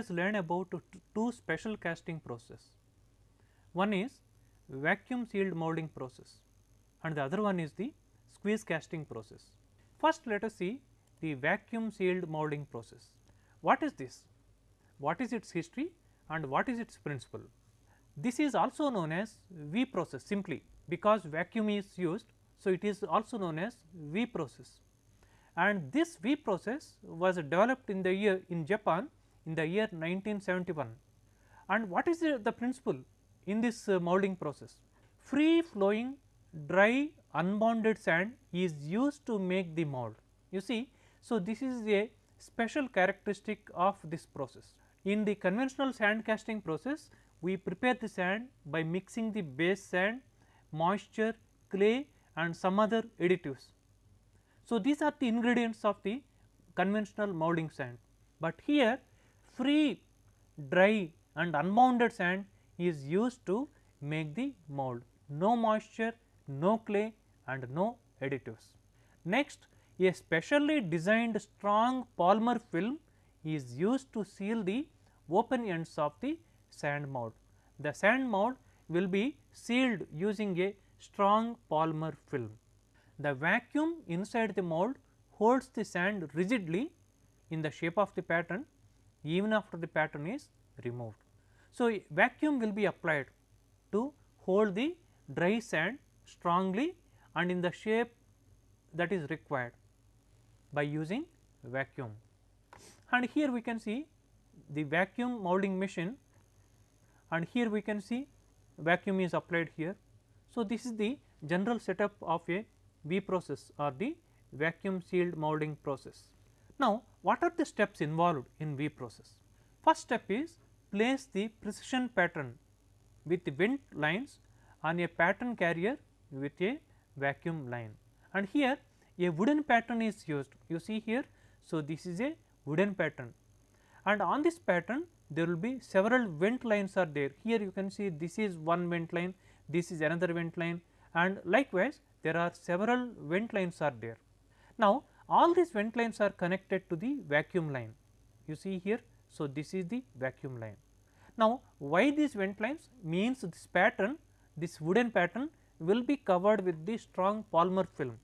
us learn about two special casting process. One is vacuum sealed molding process and the other one is the squeeze casting process. First let us see the vacuum sealed molding process. What is this? What is its history and what is its principle? This is also known as V process simply because vacuum is used. So, it is also known as V process and this V process was developed in the year in Japan in the year 1971 and what is the, the principle in this uh, molding process? Free flowing dry unbounded sand is used to make the mold. You see, so this is a special characteristic of this process. In the conventional sand casting process, we prepare the sand by mixing the base sand, moisture, clay and some other additives. So, these are the ingredients of the conventional molding sand, but here free, dry and unbounded sand is used to make the mold, no moisture, no clay and no additives. Next, a specially designed strong polymer film is used to seal the open ends of the sand mold. The sand mold will be sealed using a strong polymer film. The vacuum inside the mold holds the sand rigidly in the shape of the pattern even after the pattern is removed. So, vacuum will be applied to hold the dry sand strongly and in the shape that is required by using vacuum. And here we can see the vacuum molding machine and here we can see vacuum is applied here. So, this is the general setup of a V process or the vacuum sealed molding process. Now, what are the steps involved in V process? First step is place the precision pattern with the vent lines on a pattern carrier with a vacuum line and here a wooden pattern is used you see here. So, this is a wooden pattern and on this pattern there will be several vent lines are there here you can see this is one vent line this is another vent line and likewise there are several vent lines are there. Now, all these vent lines are connected to the vacuum line you see here. So, this is the vacuum line. Now, why these vent lines means this pattern this wooden pattern will be covered with the strong polymer film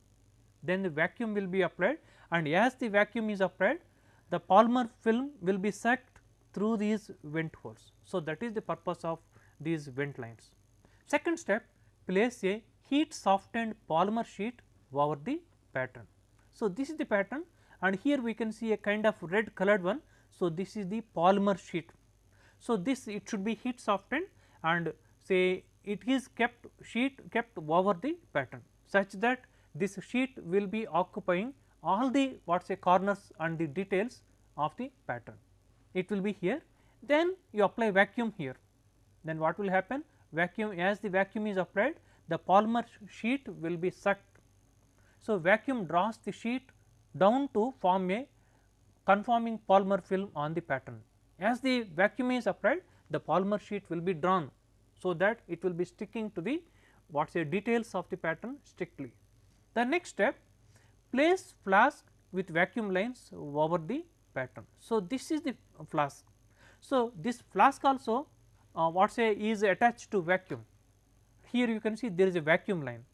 then the vacuum will be applied and as the vacuum is applied the polymer film will be sucked through these vent holes. So, that is the purpose of these vent lines. Second step place a heat softened polymer sheet over the pattern. So, this is the pattern and here we can see a kind of red colored one. So, this is the polymer sheet. So, this it should be heat softened and say it is kept sheet kept over the pattern such that this sheet will be occupying all the what say corners and the details of the pattern. It will be here then you apply vacuum here then what will happen vacuum as the vacuum is applied the polymer sheet will be sucked. So, vacuum draws the sheet down to form a conforming polymer film on the pattern. As the vacuum is applied the polymer sheet will be drawn. So, that it will be sticking to the what say details of the pattern strictly. The next step place flask with vacuum lines over the pattern. So, this is the flask. So, this flask also uh, what say is attached to vacuum here you can see there is a vacuum line.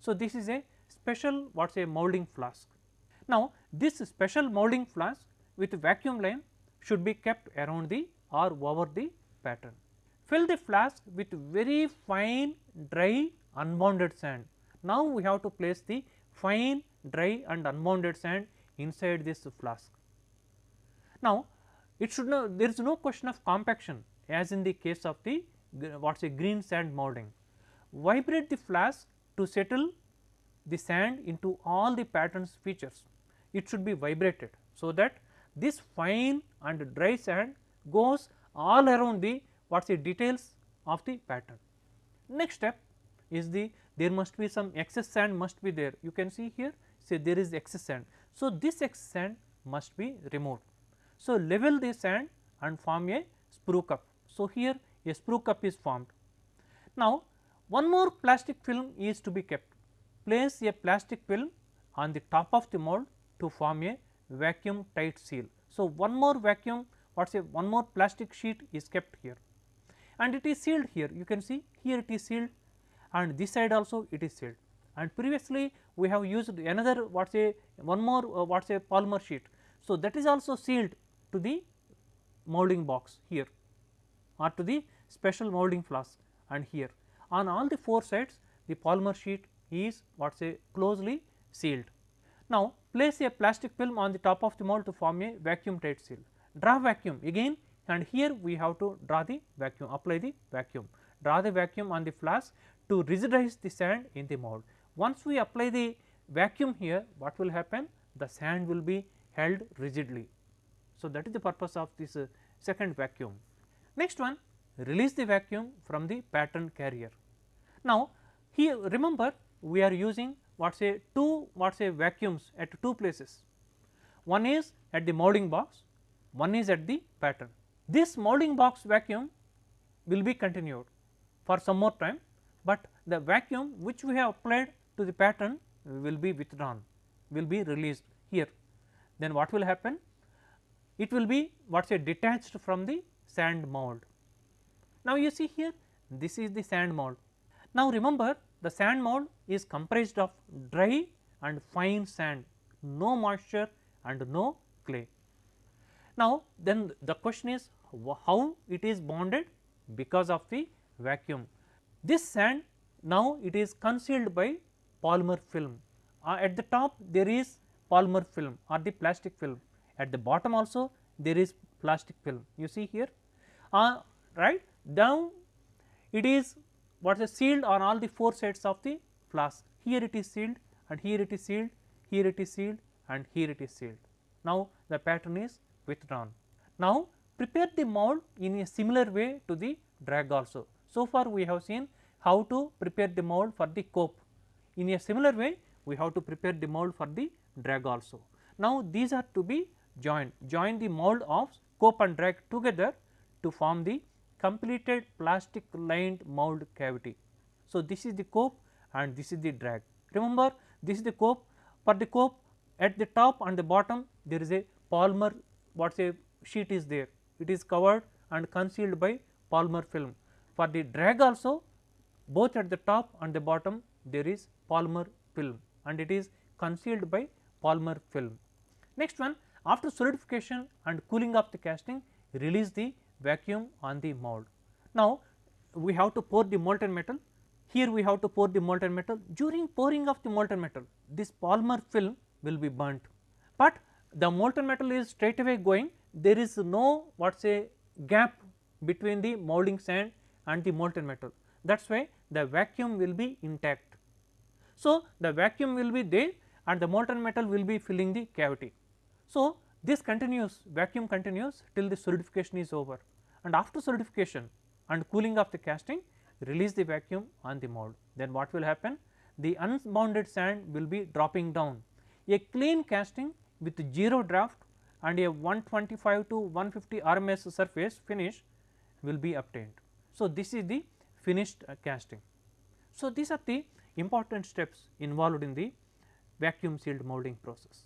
So, this is a special what is a molding flask. Now, this special molding flask with vacuum line should be kept around the or over the pattern. Fill the flask with very fine dry unbounded sand. Now, we have to place the fine dry and unbounded sand inside this flask. Now, it should know there is no question of compaction as in the case of the what is a green sand molding vibrate the flask to settle the sand into all the patterns features. It should be vibrated. So, that this fine and dry sand goes all around the what is the details of the pattern. Next step is the there must be some excess sand must be there you can see here say there is excess sand. So, this excess sand must be removed. So, level the sand and form a sprue cup. So, here a sprue cup is formed. Now, one more plastic film is to be kept. Place a plastic film on the top of the mold to form a vacuum tight seal. So, one more vacuum what say one more plastic sheet is kept here and it is sealed here you can see here it is sealed and this side also it is sealed and previously we have used another what say one more uh, what say polymer sheet. So, that is also sealed to the molding box here or to the special molding flask and here on all the four sides the polymer sheet is what say closely sealed. Now, place a plastic film on the top of the mold to form a vacuum tight seal. Draw vacuum again and here we have to draw the vacuum apply the vacuum draw the vacuum on the flask to rigidize the sand in the mold. Once we apply the vacuum here what will happen the sand will be held rigidly. So, that is the purpose of this uh, second vacuum. Next one release the vacuum from the pattern carrier. Now, here remember we are using what say two what say vacuums at two places. One is at the molding box, one is at the pattern. This molding box vacuum will be continued for some more time, but the vacuum which we have applied to the pattern will be withdrawn, will be released here. Then what will happen? It will be what say detached from the sand mold. Now, you see here this is the sand mold. Now, remember the sand mold is comprised of dry and fine sand, no moisture and no clay. Now, then the question is how it is bonded because of the vacuum. This sand now it is concealed by polymer film. Uh, at the top there is polymer film or the plastic film, at the bottom also there is plastic film you see here uh, right down it is what is sealed on all the four sides of the flask here it is sealed and here it is sealed here it is sealed and here it is sealed. Now, the pattern is withdrawn. Now, prepare the mold in a similar way to the drag also. So far we have seen how to prepare the mold for the cope. In a similar way we have to prepare the mold for the drag also. Now, these are to be joined, join the mold of cope and drag together to form the completed plastic lined mold cavity. So, this is the cope and this is the drag. Remember this is the cope for the cope at the top and the bottom there is a polymer what say sheet is there it is covered and concealed by polymer film. For the drag also both at the top and the bottom there is polymer film and it is concealed by polymer film. Next one after solidification and cooling of the casting release the vacuum on the mold. Now, we have to pour the molten metal here we have to pour the molten metal. During pouring of the molten metal this polymer film will be burnt, but the molten metal is straight away going. There is no what say gap between the molding sand and the molten metal. That is why the vacuum will be intact. So, the vacuum will be there and the molten metal will be filling the cavity. So, this continues vacuum continues till the solidification is over. And after solidification and cooling of the casting release the vacuum on the mold. Then what will happen? The unbounded sand will be dropping down. A clean casting with 0 draft and a 125 to 150 RMS surface finish will be obtained. So, this is the finished uh, casting. So, these are the important steps involved in the vacuum sealed molding process.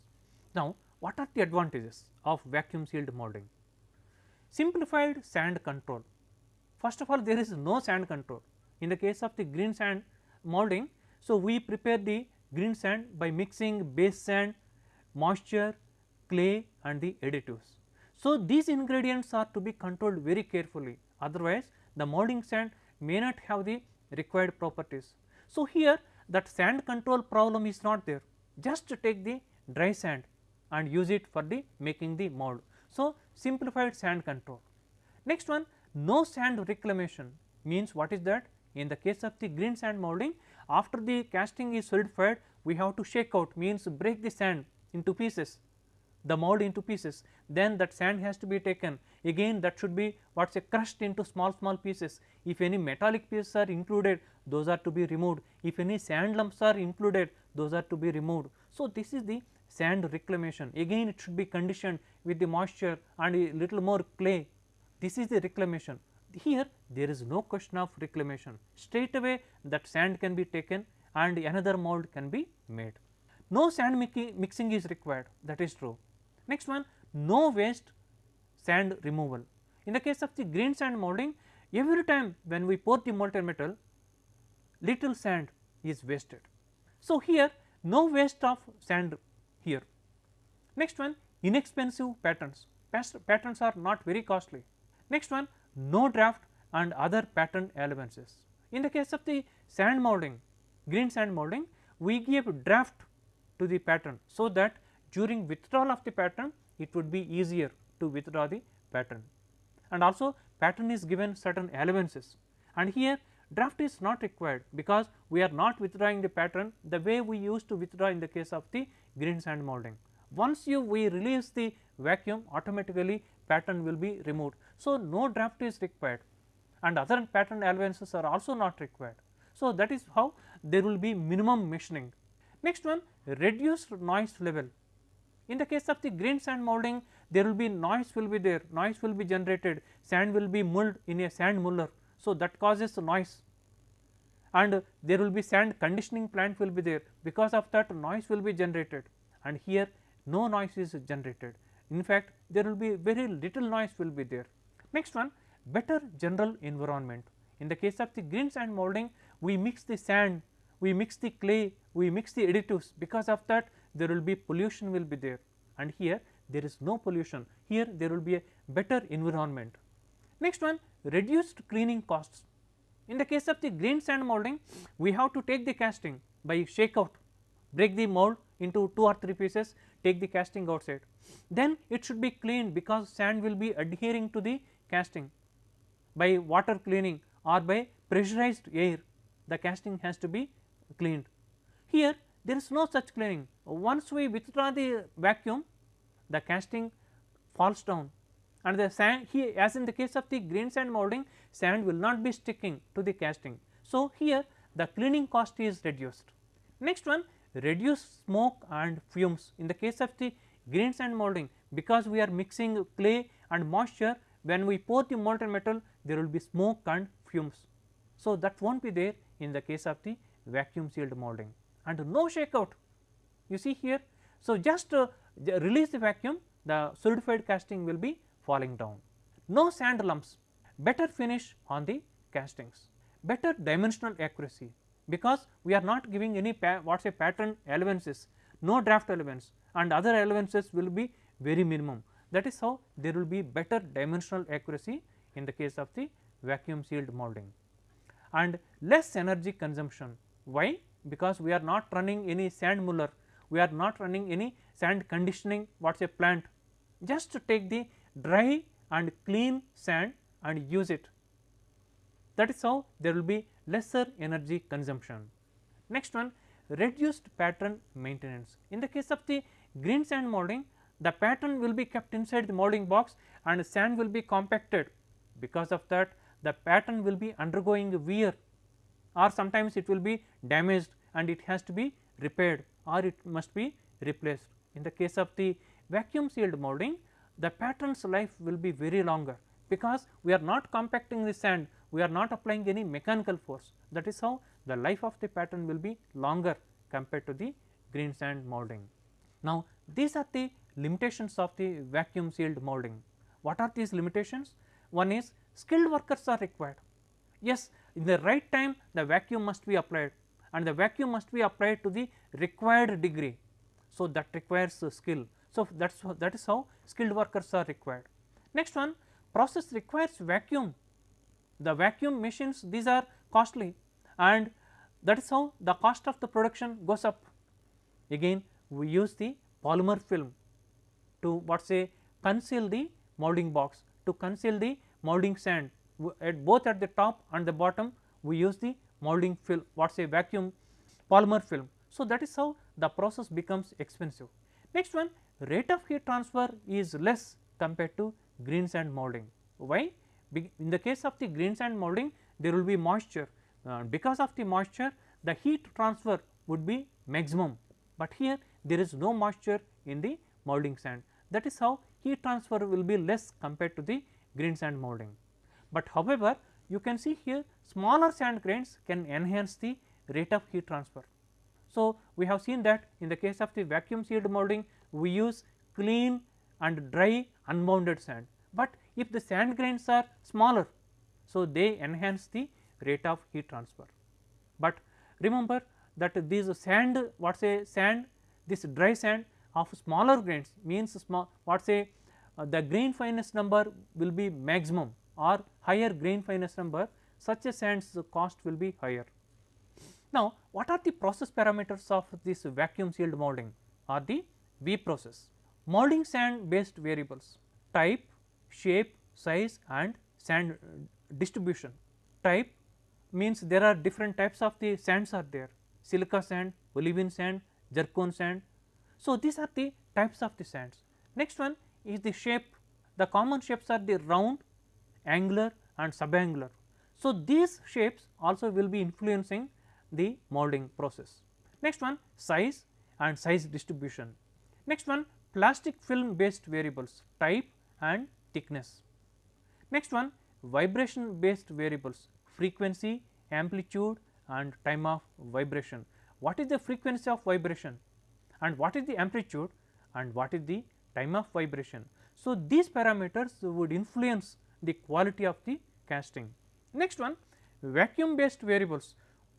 Now, what are the advantages of vacuum sealed molding? Simplified sand control. First of all there is no sand control in the case of the green sand molding. So, we prepare the green sand by mixing base sand, moisture, clay and the additives. So, these ingredients are to be controlled very carefully otherwise the molding sand may not have the required properties. So, here that sand control problem is not there just take the dry sand and use it for the making the mold. So, simplified sand control. Next one no sand reclamation means what is that? In the case of the green sand molding after the casting is solidified we have to shake out means break the sand into pieces the mold into pieces. Then that sand has to be taken. Again that should be what say crushed into small small pieces. If any metallic pieces are included those are to be removed. If any sand lumps are included those are to be removed. So, this is the sand reclamation. Again it should be conditioned with the moisture and a little more clay this is the reclamation here there is no question of reclamation straight away that sand can be taken and another mold can be made. No sand mixing is required that is true Next one no waste sand removal. In the case of the green sand molding every time when we pour the molten metal little sand is wasted. So, here no waste of sand here. Next one inexpensive patterns, patterns are not very costly. Next one no draft and other pattern allowances. In the case of the sand molding, green sand molding, we give draft to the pattern. So, that during withdrawal of the pattern it would be easier to withdraw the pattern and also pattern is given certain allowances and here draft is not required because we are not withdrawing the pattern the way we used to withdraw in the case of the green sand molding. Once you we release the vacuum automatically pattern will be removed. So, no draft is required and other pattern allowances are also not required. So, that is how there will be minimum machining. Next one reduced noise level. In the case of the green sand molding there will be noise will be there, noise will be generated, sand will be mulled in a sand muller. So, that causes noise and there will be sand conditioning plant will be there because of that noise will be generated and here no noise is generated. In fact, there will be very little noise will be there. Next one better general environment. In the case of the green sand molding we mix the sand, we mix the clay, we mix the additives because of that there will be pollution will be there and here there is no pollution here there will be a better environment. Next one reduced cleaning costs. In the case of the green sand molding we have to take the casting by shake out break the mold into 2 or 3 pieces take the casting outside. Then it should be cleaned because sand will be adhering to the casting by water cleaning or by pressurized air the casting has to be cleaned. Here there is no such cleaning once we withdraw the vacuum the casting falls down and the sand here as in the case of the green sand molding sand will not be sticking to the casting. So, here the cleaning cost is reduced. Next one reduce smoke and fumes in the case of the green sand molding because we are mixing clay and moisture when we pour the molten metal there will be smoke and fumes. So, that will not be there in the case of the vacuum sealed molding and no shake out you see here. So, just uh, release the vacuum the solidified casting will be falling down. No sand lumps better finish on the castings, better dimensional accuracy because we are not giving any what say pattern allowances, no draft allowance and other allowances will be very minimum. That is how there will be better dimensional accuracy in the case of the vacuum sealed molding and less energy consumption. Why? Because we are not running any sand muller, we are not running any sand conditioning what is a plant, just to take the dry and clean sand and use it. That is how there will be lesser energy consumption. Next one reduced pattern maintenance. In the case of the green sand molding the pattern will be kept inside the molding box and sand will be compacted because of that the pattern will be undergoing wear or sometimes it will be damaged and it has to be repaired or it must be replaced. In the case of the vacuum sealed molding the pattern's life will be very longer because we are not compacting the sand we are not applying any mechanical force that is how the life of the pattern will be longer compared to the green sand molding. Now, these are the limitations of the vacuum sealed molding. What are these limitations? One is skilled workers are required. Yes, in the right time the vacuum must be applied and the vacuum must be applied to the required degree. So, that requires skill. So, that is that is how skilled workers are required. Next one process requires vacuum the vacuum machines these are costly and that is how the cost of the production goes up. Again we use the polymer film to what say conceal the molding box to conceal the molding sand at both at the top and the bottom we use the molding film what say vacuum polymer film. So, that is how the process becomes expensive. Next one rate of heat transfer is less compared to green sand molding. Why? in the case of the green sand molding there will be moisture uh, because of the moisture the heat transfer would be maximum, but here there is no moisture in the molding sand that is how heat transfer will be less compared to the green sand molding. But however, you can see here smaller sand grains can enhance the rate of heat transfer. So, we have seen that in the case of the vacuum sealed molding we use clean and dry unbounded sand, but if the sand grains are smaller. So, they enhance the rate of heat transfer, but remember that these sand what say sand this dry sand of smaller grains means small what say uh, the grain fineness number will be maximum or higher grain fineness number such a sands cost will be higher. Now, what are the process parameters of this vacuum sealed molding or the V process? Molding sand based variables type, shape, size and sand distribution. Type means there are different types of the sands are there silica sand, olivine sand, zircon sand. So, these are the types of the sands. Next one is the shape the common shapes are the round, angular and subangular. So, these shapes also will be influencing the molding process. Next one size and size distribution. Next one plastic film based variables type and thickness. Next one vibration based variables frequency, amplitude and time of vibration. What is the frequency of vibration and what is the amplitude and what is the time of vibration. So, these parameters would influence the quality of the casting. Next one vacuum based variables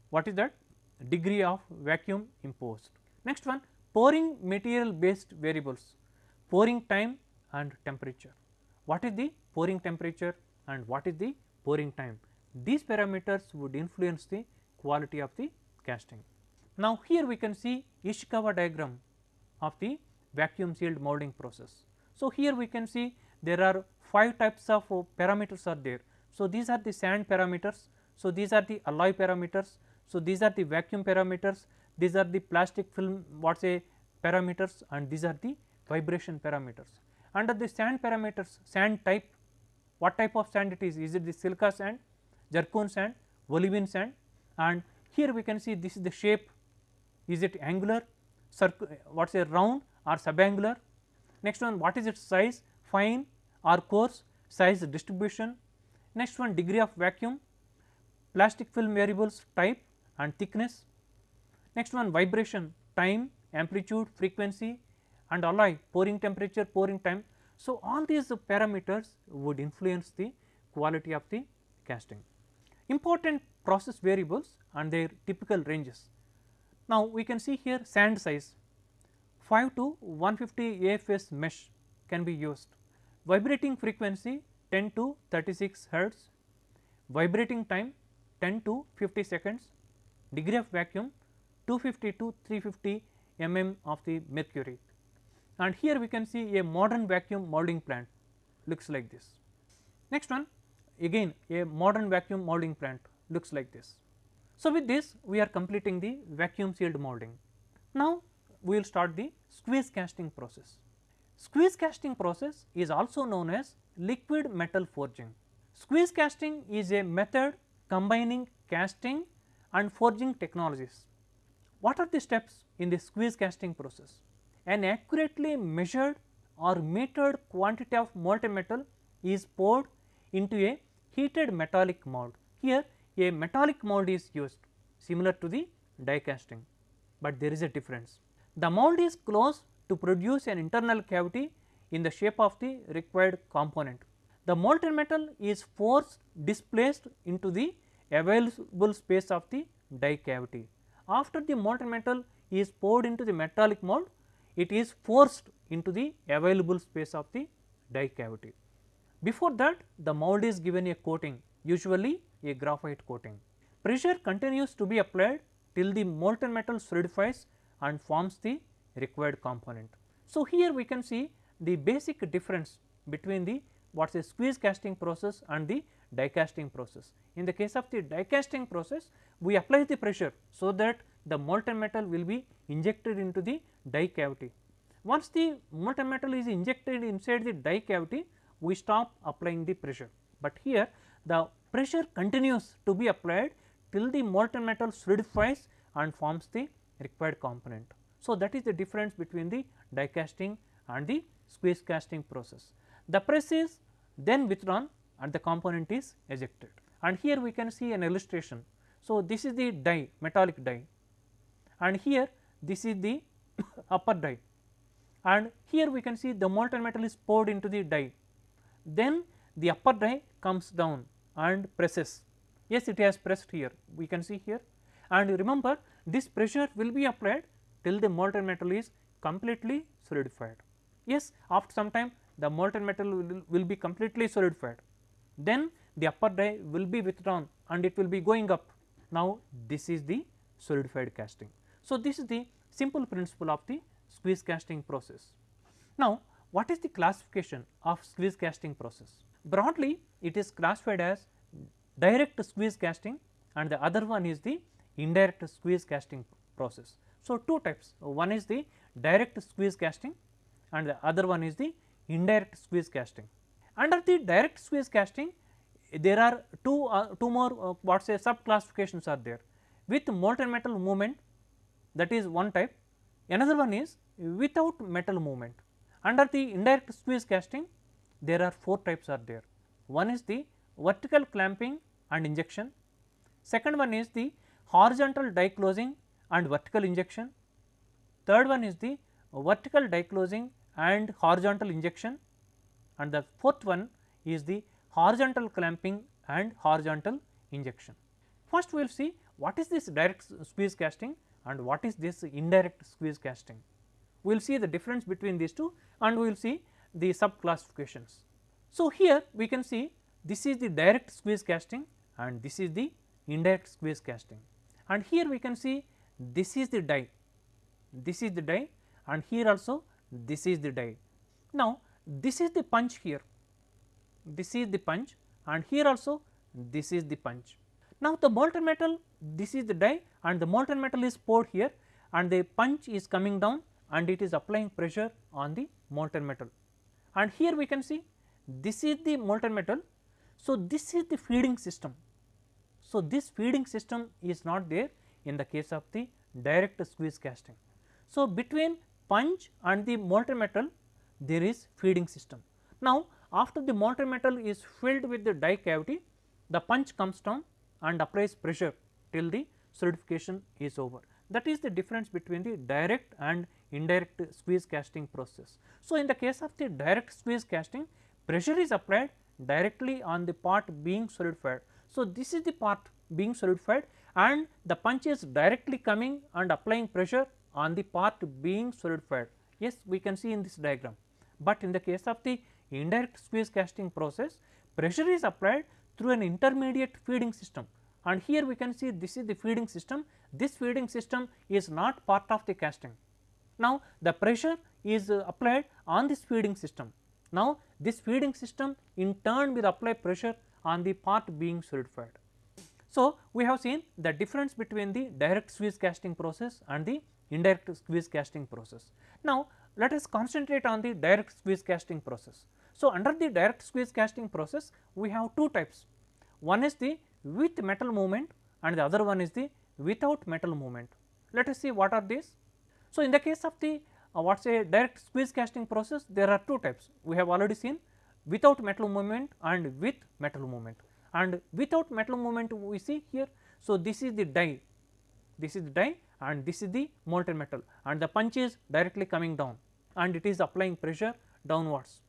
what is that degree of vacuum imposed. Next one pouring material based variables pouring time and temperature. What is the pouring temperature and what is the pouring time? These parameters would influence the quality of the casting. Now, here we can see Ishikawa diagram of the vacuum sealed molding process. So, here we can see there are 5 types of uh, parameters are there. So, these are the sand parameters. So, these are the alloy parameters. So, these are the vacuum parameters, these are the plastic film what say parameters and these are the vibration parameters. Under the sand parameters sand type what type of sand it is, is it the silica sand, zircon sand, olivine sand and here we can see this is the shape is it angular, what is a round or subangular Next one what is its size fine or coarse size distribution. Next one degree of vacuum plastic film variables type and thickness. Next one vibration time amplitude frequency and alloy pouring temperature pouring time. So, all these parameters would influence the quality of the casting. Important process variables and their typical ranges. Now, we can see here sand size 5 to 150 AFS mesh can be used. Vibrating frequency 10 to 36 hertz, vibrating time 10 to 50 seconds, degree of vacuum 250 to 350 mm of the mercury. And here we can see a modern vacuum molding plant looks like this. Next one again a modern vacuum molding plant looks like this. So, with this we are completing the vacuum sealed molding. Now, we will start the squeeze casting process. Squeeze casting process is also known as liquid metal forging. Squeeze casting is a method combining casting and forging technologies. What are the steps in the squeeze casting process? An accurately measured or metered quantity of molten metal is poured into a heated metallic mold. Here a metallic mold is used similar to the die casting, but there is a difference. The mold is closed to produce an internal cavity in the shape of the required component. The molten metal is forced displaced into the available space of the die cavity. After the molten metal is poured into the metallic mold, it is forced into the available space of the die cavity. Before that the mold is given a coating usually a graphite coating. Pressure continues to be applied till the molten metal solidifies and forms the required component. So, here we can see the basic difference between the what is a squeeze casting process and the die casting process. In the case of the die casting process, we apply the pressure so that the molten metal will be injected into the die cavity. Once the molten metal is injected inside the die cavity, we stop applying the pressure, but here the pressure continues to be applied till the molten metal solidifies and forms the required component. So, that is the difference between the die casting and the squeeze casting process. The press is then withdrawn and the component is ejected and here we can see an illustration. So, this is the die metallic die and here this is the upper die and here we can see the molten metal is poured into the die. Then the upper die comes down and presses yes it has pressed here we can see here and remember this pressure will be applied till the molten metal is completely solidified. Yes after some time the molten metal will, will be completely solidified then the upper die will be withdrawn and it will be going up now this is the solidified casting. So, this is the simple principle of the squeeze casting process. Now, what is the classification of squeeze casting process? Broadly it is classified as direct squeeze casting and the other one is the indirect squeeze casting process. So, two types one is the direct squeeze casting and the other one is the indirect squeeze casting. Under the direct squeeze casting there are two uh, two more uh, what say sub classifications are there with molten metal movement that is one type another one is without metal movement. Under the indirect squeeze casting there are four types are there one is the vertical clamping and injection, second one is the horizontal die closing and vertical injection, third one is the vertical die closing and horizontal injection and the fourth one is the horizontal clamping and horizontal injection. First we will see what is this direct squeeze casting and what is this indirect squeeze casting. We will see the difference between these two and we will see the sub classifications. So, here we can see this is the direct squeeze casting and this is the indirect squeeze casting and here we can see this is the die, this is the die and here also this is the die. Now, this is the punch here, this is the punch and here also this is the punch. Now, the molten metal this is the die and the molten metal is poured here and the punch is coming down and it is applying pressure on the molten metal. And here we can see this is the molten metal. So, this is the feeding system. So, this feeding system is not there in the case of the direct squeeze casting. So, between punch and the molten metal there is feeding system. Now, after the molten metal is filled with the die cavity the punch comes down and applies pressure till the solidification is over. That is the difference between the direct and indirect squeeze casting process. So, in the case of the direct squeeze casting pressure is applied directly on the part being solidified. So, this is the part being solidified and the punch is directly coming and applying pressure on the part being solidified. Yes, we can see in this diagram, but in the case of the indirect squeeze casting process pressure is applied through an intermediate feeding system and here we can see this is the feeding system, this feeding system is not part of the casting. Now, the pressure is uh, applied on this feeding system. Now, this feeding system in turn will apply pressure on the part being solidified. So, we have seen the difference between the direct squeeze casting process and the indirect squeeze casting process. Now, let us concentrate on the direct squeeze casting process. So, under the direct squeeze casting process we have two types one is the with metal movement and the other one is the without metal movement. Let us see what are these. So, in the case of the uh, what say direct squeeze casting process there are two types we have already seen without metal movement and with metal movement and without metal movement we see here. So, this is the die this is the die and this is the molten metal and the punch is directly coming down and it is applying pressure downwards.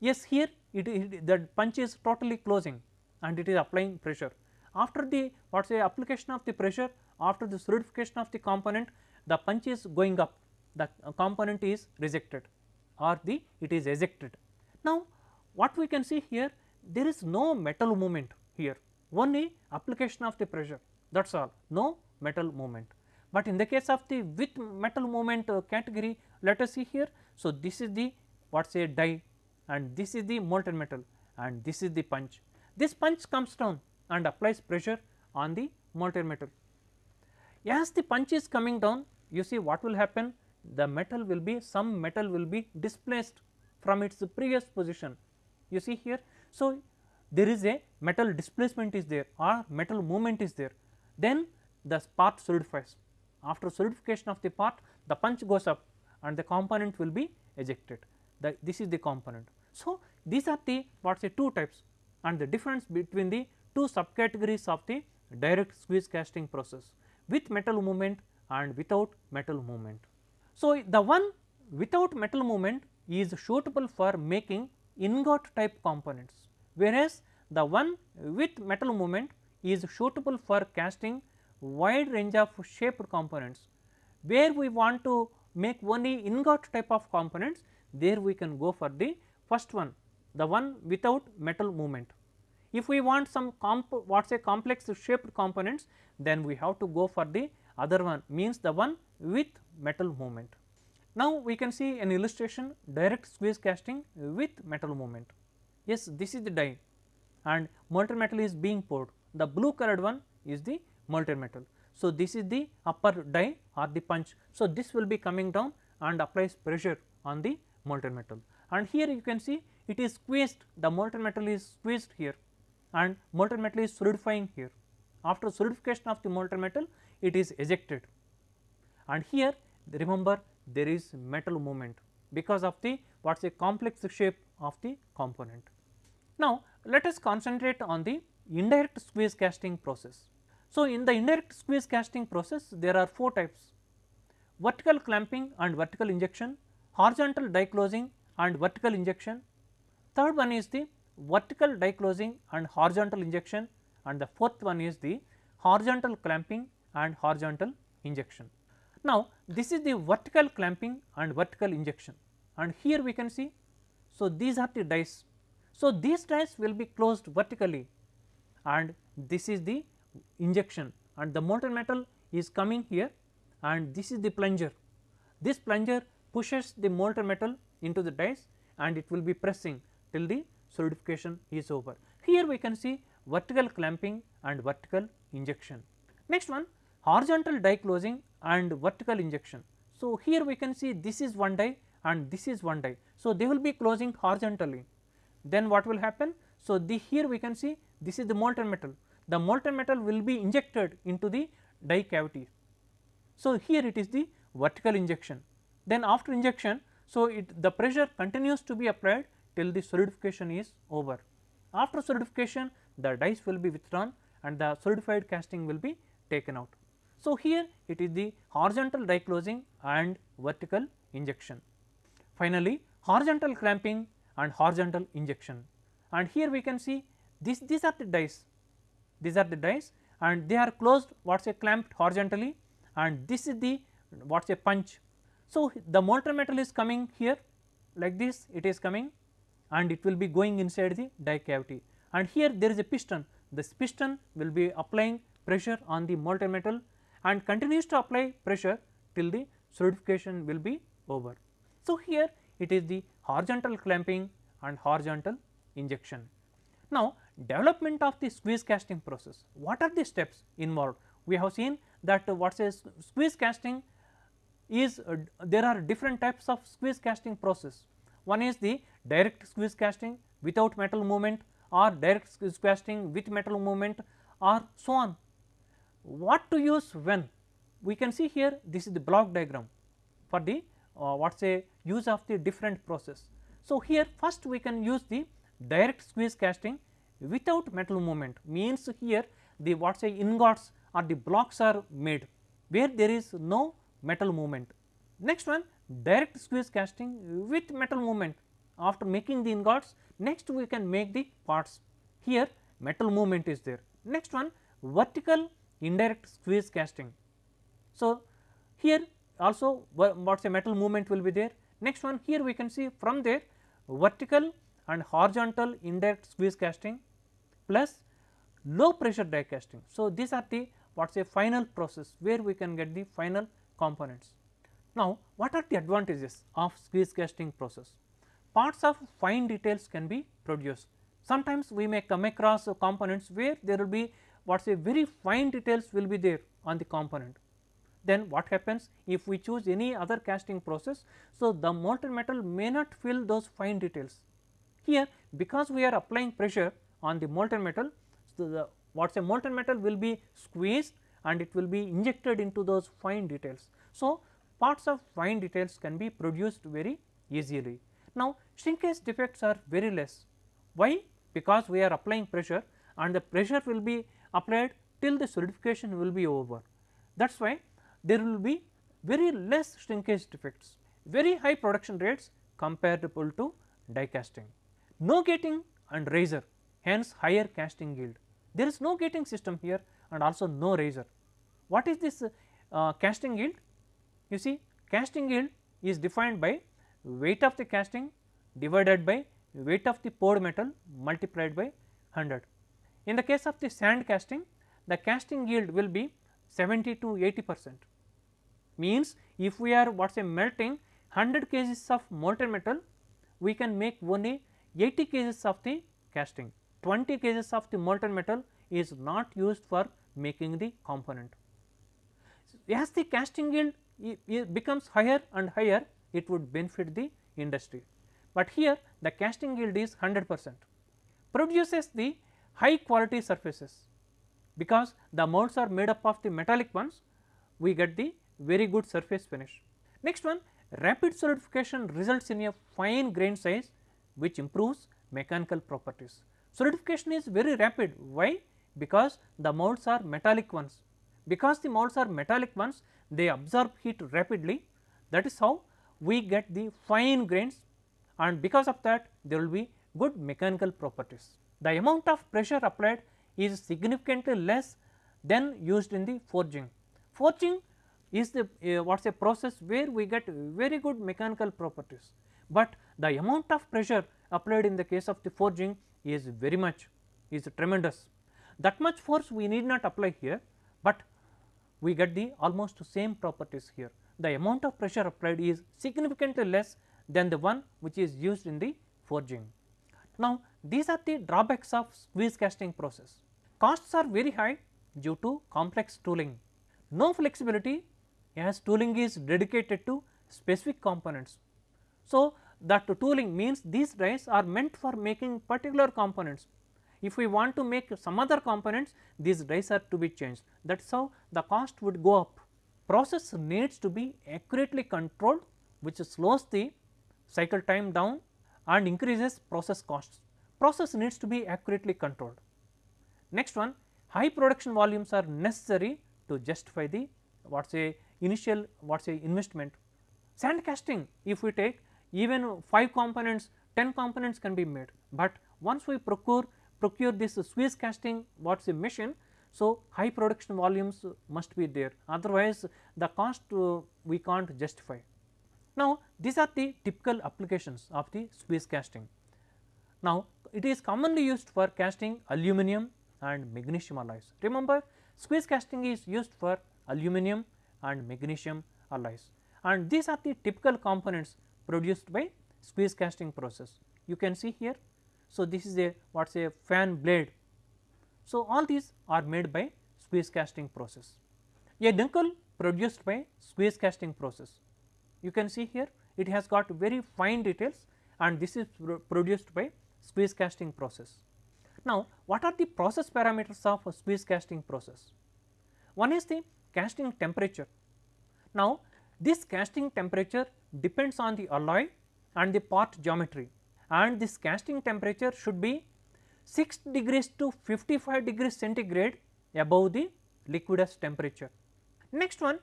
Yes here it, it the punch is totally closing and it is applying pressure. After the what say application of the pressure after the solidification of the component the punch is going up the component is rejected or the it is ejected. Now, what we can see here there is no metal movement here only application of the pressure that is all no metal movement. But in the case of the with metal movement uh, category let us see here. So, this is the what say die and this is the molten metal and this is the punch. This punch comes down and applies pressure on the molten metal. As the punch is coming down you see what will happen? The metal will be some metal will be displaced from its previous position. You see here. So, there is a metal displacement is there or metal movement is there. Then the part solidifies. After solidification of the part the punch goes up and the component will be ejected. The, this is the component. So, these are the what say two types and the difference between the two subcategories of the direct squeeze casting process. With metal movement and without metal movement. So, the one without metal movement is suitable for making ingot type components, whereas the one with metal movement is suitable for casting wide range of shaped components. Where we want to make only ingot type of components, there we can go for the first one, the one without metal movement. If we want some what say complex shaped components, then we have to go for the other one means the one with metal movement. Now, we can see an illustration direct squeeze casting with metal movement. Yes, this is the die and molten metal is being poured. The blue colored one is the molten metal. So, this is the upper die or the punch. So, this will be coming down and applies pressure on the molten metal and here you can see it is squeezed the molten metal is squeezed here and molten metal is solidifying here. After solidification of the molten metal it is ejected and here remember there is metal movement because of the what is a complex shape of the component. Now, let us concentrate on the indirect squeeze casting process. So, in the indirect squeeze casting process there are 4 types vertical clamping and vertical injection, horizontal die closing and vertical injection. Third one is the vertical die closing and horizontal injection and the fourth one is the horizontal clamping and horizontal injection. Now, this is the vertical clamping and vertical injection and here we can see. So, these are the dies. So, these dies will be closed vertically and this is the injection and the molten metal is coming here and this is the plunger. This plunger pushes the molten metal into the dies and it will be pressing till the solidification is over. Here we can see vertical clamping and vertical injection. Next one horizontal die closing and vertical injection. So, here we can see this is one die and this is one die. So, they will be closing horizontally. Then what will happen? So, the here we can see this is the molten metal. The molten metal will be injected into the die cavity. So, here it is the vertical injection. Then after injection, so it the pressure continues to be applied till the solidification is over. After solidification, the dies will be withdrawn and the solidified casting will be taken out. So, here it is the horizontal die closing and vertical injection. Finally, horizontal clamping and horizontal injection and here we can see this these are the dies these are the dies and they are closed what is a clamped horizontally and this is the what is a punch. So, the molten metal is coming here like this it is coming and it will be going inside the die cavity and here there is a piston this piston will be applying pressure on the molten metal and continues to apply pressure till the solidification will be over. So, here it is the horizontal clamping and horizontal injection. Now, development of the squeeze casting process, what are the steps involved? We have seen that what says squeeze casting is uh, there are different types of squeeze casting process. One is the direct squeeze casting without metal movement or direct squeeze casting with metal movement or so on what to use when we can see here this is the block diagram for the uh, what say use of the different process. So, here first we can use the direct squeeze casting without metal movement means here the what say ingots or the blocks are made where there is no metal movement. Next one direct squeeze casting with metal movement after making the ingots next we can make the parts here metal movement is there. Next one vertical indirect squeeze casting. So, here also what is a metal movement will be there. Next one here we can see from there vertical and horizontal indirect squeeze casting plus low pressure die casting. So, these are the what is a final process where we can get the final components. Now, what are the advantages of squeeze casting process? Parts of fine details can be produced. Sometimes we may come across components where there will be what say very fine details will be there on the component. Then what happens if we choose any other casting process. So, the molten metal may not fill those fine details. Here because we are applying pressure on the molten metal, so the what say molten metal will be squeezed and it will be injected into those fine details. So, parts of fine details can be produced very easily. Now, shrinkage defects are very less. Why? Because we are applying pressure and the pressure will be applied till the solidification will be over. That is why there will be very less shrinkage defects. very high production rates comparable to die casting. No gating and riser hence higher casting yield. There is no gating system here and also no riser. What is this uh, casting yield? You see casting yield is defined by weight of the casting divided by weight of the poured metal multiplied by 100. In the case of the sand casting the casting yield will be 70 to 80 percent. Means if we are what say melting 100 kgs of molten metal we can make only 80 kgs of the casting. 20 kgs of the molten metal is not used for making the component. As the casting yield becomes higher and higher it would benefit the industry, but here the casting yield is 100 percent. Produces the high quality surfaces because the molds are made up of the metallic ones we get the very good surface finish. Next one rapid solidification results in a fine grain size which improves mechanical properties. Solidification is very rapid why? Because the molds are metallic ones because the molds are metallic ones they absorb heat rapidly that is how we get the fine grains and because of that there will be good mechanical properties. The amount of pressure applied is significantly less than used in the forging. Forging is the uh, what is a process where we get very good mechanical properties, but the amount of pressure applied in the case of the forging is very much is tremendous. That much force we need not apply here, but we get the almost same properties here. The amount of pressure applied is significantly less than the one which is used in the forging. Now, these are the drawbacks of squeeze casting process. Costs are very high due to complex tooling, no flexibility as tooling is dedicated to specific components. So, that tooling means these dies are meant for making particular components. If we want to make some other components these dies are to be changed that is how the cost would go up. Process needs to be accurately controlled which slows the cycle time down and increases process costs. Process needs to be accurately controlled. Next one high production volumes are necessary to justify the what say initial what say investment. Sand casting if we take even 5 components 10 components can be made, but once we procure procure this squeeze casting what is a machine. So, high production volumes must be there otherwise the cost uh, we can't justify. Now, these are the typical applications of the squeeze casting. Now, it is commonly used for casting aluminum and magnesium alloys. Remember squeeze casting is used for aluminum and magnesium alloys and these are the typical components produced by squeeze casting process. You can see here. So, this is a what is a fan blade. So, all these are made by squeeze casting process. A nickel produced by squeeze casting process. You can see here it has got very fine details and this is produced by squeeze casting process. Now, what are the process parameters of a squeeze casting process? One is the casting temperature. Now, this casting temperature depends on the alloy and the part geometry and this casting temperature should be 6 degrees to 55 degrees centigrade above the liquidus temperature. Next one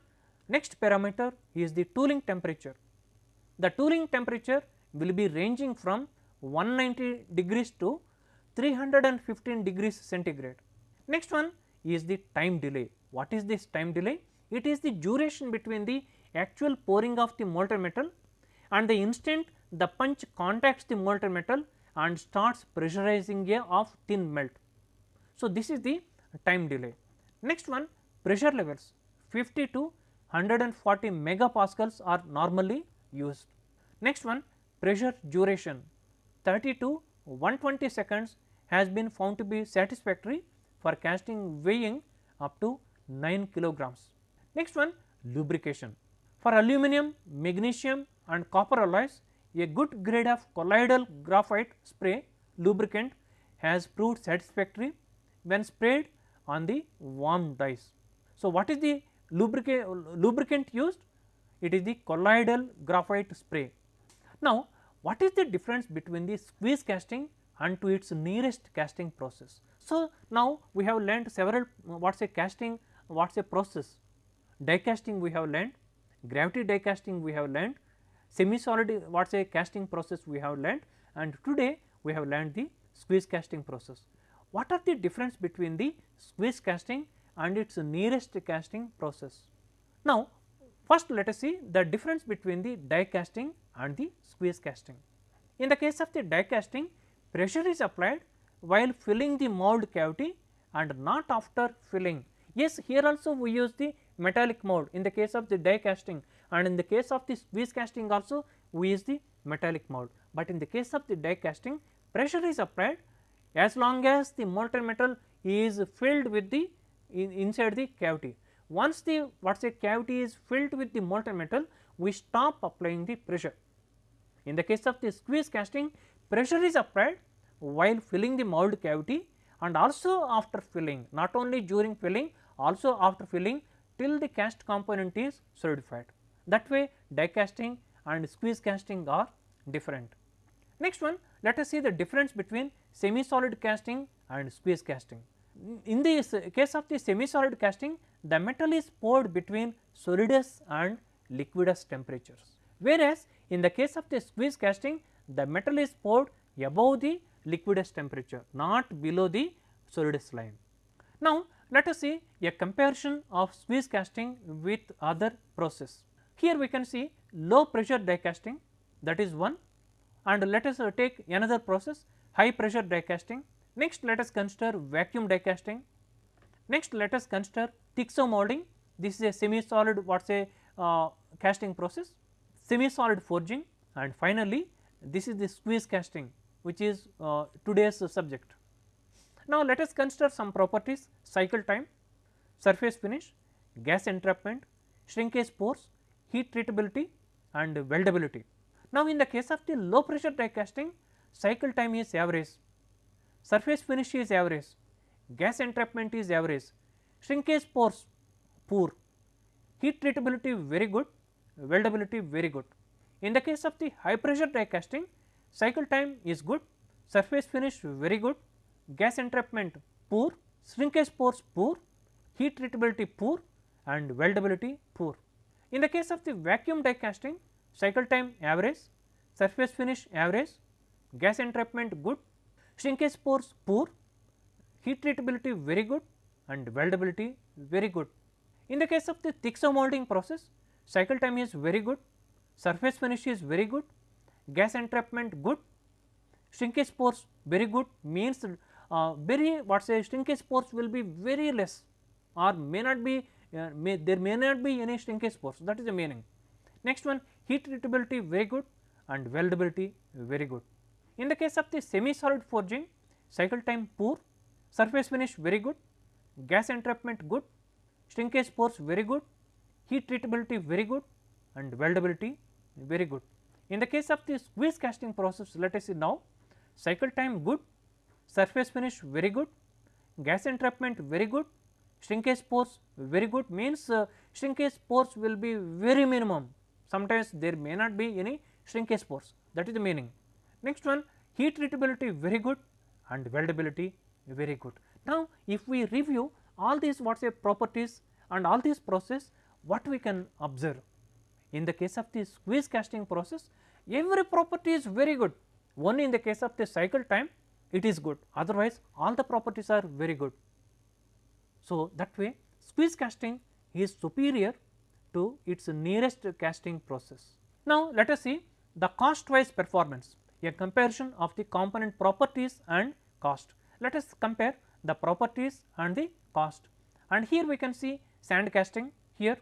next parameter is the tooling temperature. The tooling temperature will be ranging from 190 degrees to 315 degrees centigrade. Next one is the time delay. What is this time delay? It is the duration between the actual pouring of the molten metal and the instant the punch contacts the molten metal and starts pressurizing a of thin melt. So, this is the time delay. Next one pressure levels 50 to 140 megapascals are normally used. Next one pressure duration 30 to 120 seconds has been found to be satisfactory for casting weighing up to 9 kilograms. Next one lubrication for aluminum, magnesium and copper alloys a good grade of colloidal graphite spray lubricant has proved satisfactory when sprayed on the warm dies. So, what is the lubricant used? It is the colloidal graphite spray. Now, what is the difference between the squeeze casting and to its nearest casting process? So, now we have learned several what is a casting, what is a process, die casting we have learned, gravity die casting we have learned, semi solid what is a casting process we have learned and today we have learned the squeeze casting process. What are the difference between the squeeze casting and its nearest casting process? Now, first let us see the difference between the die casting and the squeeze casting. In the case of the die casting pressure is applied while filling the mold cavity and not after filling. Yes, here also we use the metallic mold in the case of the die casting and in the case of the squeeze casting also we use the metallic mold, but in the case of the die casting pressure is applied as long as the molten metal is filled with the in inside the cavity. Once the what say cavity is filled with the molten metal we stop applying the pressure. In the case of the squeeze casting pressure is applied while filling the mold cavity and also after filling not only during filling also after filling till the cast component is solidified. That way die casting and squeeze casting are different. Next one let us see the difference between semi solid casting and squeeze casting. In the case of the semi solid casting the metal is poured between solidus and liquidus temperatures, whereas in the case of the squeeze casting the metal is poured above the liquidus temperature not below the solidus line. Now, let us see a comparison of squeeze casting with other process. Here we can see low pressure die casting that is one and let us uh, take another process high pressure die casting. Next let us consider vacuum die casting. Next let us consider Thixomolding this is a semi solid what say uh, casting process, semi solid forging and finally this is the squeeze casting which is uh, today's subject. Now, let us consider some properties cycle time, surface finish, gas entrapment, shrinkage pores, heat treatability and weldability. Now, in the case of the low pressure die casting cycle time is average, surface finish is average, gas entrapment is average, shrinkage pores poor, heat treatability very good, weldability very good. In the case of the high pressure die casting cycle time is good, surface finish very good, gas entrapment poor, shrinkage pores poor, heat treatability poor and weldability poor. In the case of the vacuum die casting cycle time average, surface finish average, gas entrapment good, shrinkage pores poor, heat treatability very good and weldability very good. In the case of the Thixomolding process cycle time is very good, surface finish is very good, gas entrapment good, shrinkage pores very good. Means uh, very what say shrinkage pores will be very less or may not be uh, may there may not be any shrinkage pores that is the meaning. Next one heat treatability very good. And weldability very good. In the case of the semi solid forging cycle time poor, surface finish very good, gas entrapment good, shrinkage pores very good, heat treatability very good and weldability very good. In the case of the squeeze casting process let us see now cycle time good, surface finish very good, gas entrapment very good, shrinkage pores very good means uh, shrinkage pores will be very minimum sometimes there may not be any shrinkage pores that is the meaning. Next one heat treatability very good and weldability very good. Now, if we review all these what say properties and all these process what we can observe in the case of the squeeze casting process every property is very good only in the case of the cycle time it is good otherwise all the properties are very good. So, that way squeeze casting is superior to its nearest casting process. Now, let us see the cost wise performance a comparison of the component properties and cost. Let us compare the properties and the cost and here we can see sand casting here,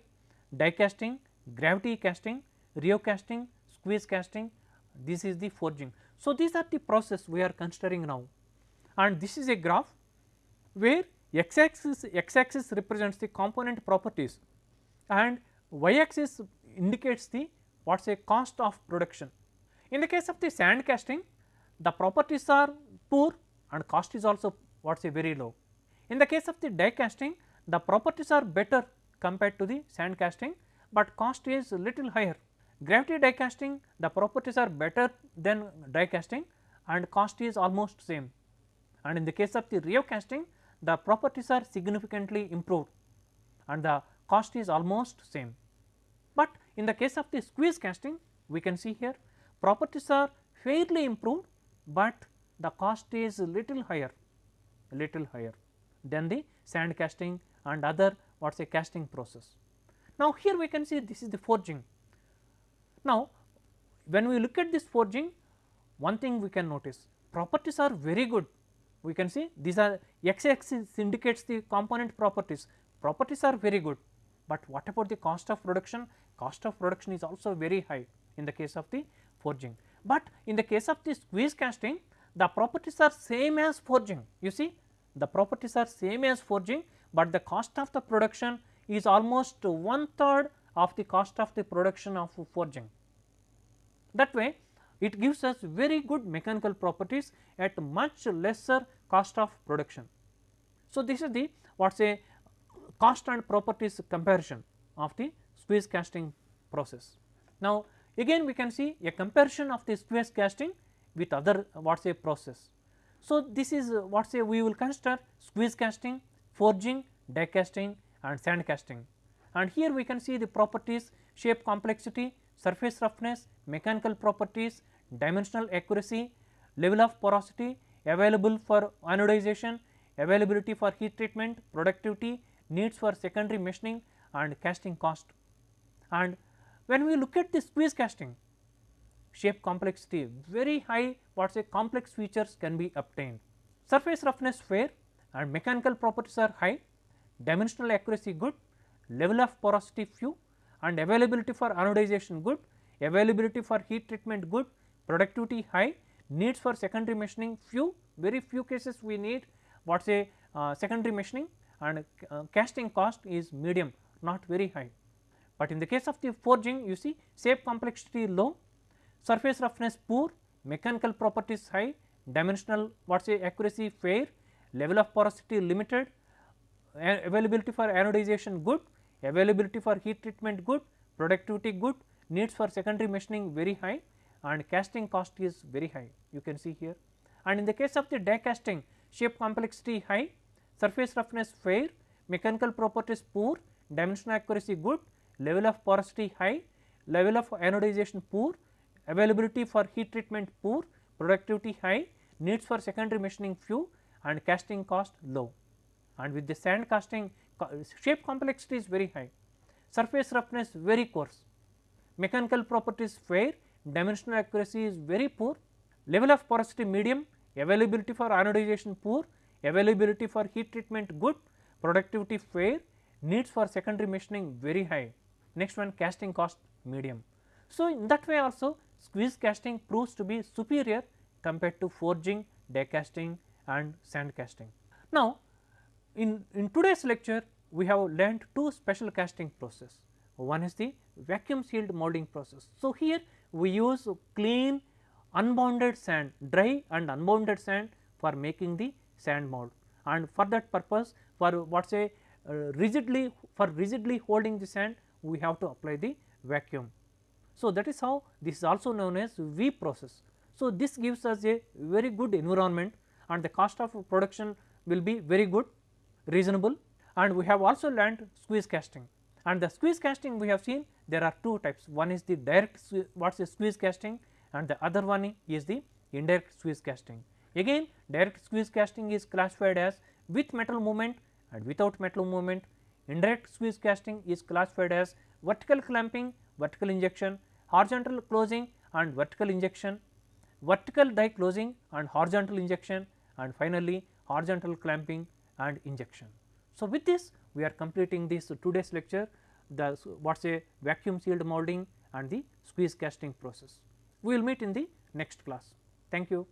die casting, gravity casting, rheo casting, squeeze casting this is the forging. So, these are the process we are considering now and this is a graph where x axis x axis represents the component properties and y axis indicates the what say cost of production. In the case of the sand casting the properties are poor and cost is also what say very low. In the case of the die casting the properties are better compared to the sand casting, but cost is little higher. Gravity die casting the properties are better than die casting and cost is almost same and in the case of the rheo casting the properties are significantly improved and the cost is almost same. But in the case of the squeeze casting we can see here properties are fairly improved, but the cost is little higher little higher than the sand casting and other what a casting process. Now, here we can see this is the forging. Now, when we look at this forging one thing we can notice properties are very good. We can see these are x axis indicates the component properties. Properties are very good, but what about the cost of production? Cost of production is also very high in the case of the forging, but in the case of the squeeze casting the properties are same as forging. You see the properties are same as forging, but the cost of the production is almost one third of the cost of the production of forging. That way it gives us very good mechanical properties at much lesser cost of production. So, this is the what say cost and properties comparison of the squeeze casting process. Now, again we can see a comparison of the squeeze casting with other what say process. So, this is what say we will consider squeeze casting, forging, die casting and sand casting and here we can see the properties shape complexity, surface roughness, mechanical properties, dimensional accuracy, level of porosity, available for anodization, availability for heat treatment, productivity, needs for secondary machining and casting cost. And when we look at the squeeze casting, shape complexity very high what say complex features can be obtained. Surface roughness fair and mechanical properties are high, dimensional accuracy good, level of porosity few and availability for anodization good, availability for heat treatment good, productivity high, needs for secondary machining few, very few cases we need what say uh, secondary machining and uh, casting cost is medium not very high. But in the case of the forging you see shape complexity low, surface roughness poor, mechanical properties high, dimensional what say accuracy fair, level of porosity limited, availability for anodization good, availability for heat treatment good, productivity good, needs for secondary machining very high and casting cost is very high you can see here. And in the case of the die casting shape complexity high, surface roughness fair, mechanical properties poor, dimensional accuracy good, level of porosity high, level of anodization poor, availability for heat treatment poor, productivity high, needs for secondary machining few and casting cost low. And with the sand casting shape complexity is very high, surface roughness very coarse, mechanical properties fair, dimensional accuracy is very poor, level of porosity medium, availability for anodization poor, availability for heat treatment good, productivity fair, needs for secondary machining very high, next one casting cost medium. So, in that way also squeeze casting proves to be superior compared to forging, die casting and sand casting. Now, in, in today's lecture we have learnt two special casting process. One is the vacuum sealed molding process. So, here we use clean unbonded sand, dry and unbonded sand for making the sand mold and for that purpose for what say uh, rigidly for rigidly holding the sand we have to apply the vacuum. So, that is how this is also known as V process. So, this gives us a very good environment and the cost of production will be very good reasonable. And we have also learned squeeze casting. And the squeeze casting we have seen there are two types. One is the direct what is squeeze casting? And the other one is the indirect squeeze casting. Again direct squeeze casting is classified as with metal movement and without metal movement, indirect squeeze casting is classified as vertical clamping, vertical injection, horizontal closing and vertical injection, vertical die closing and horizontal injection and finally horizontal clamping and injection. So, with this we are completing this today's lecture the what is a vacuum sealed molding and the squeeze casting process. We will meet in the next class. Thank you.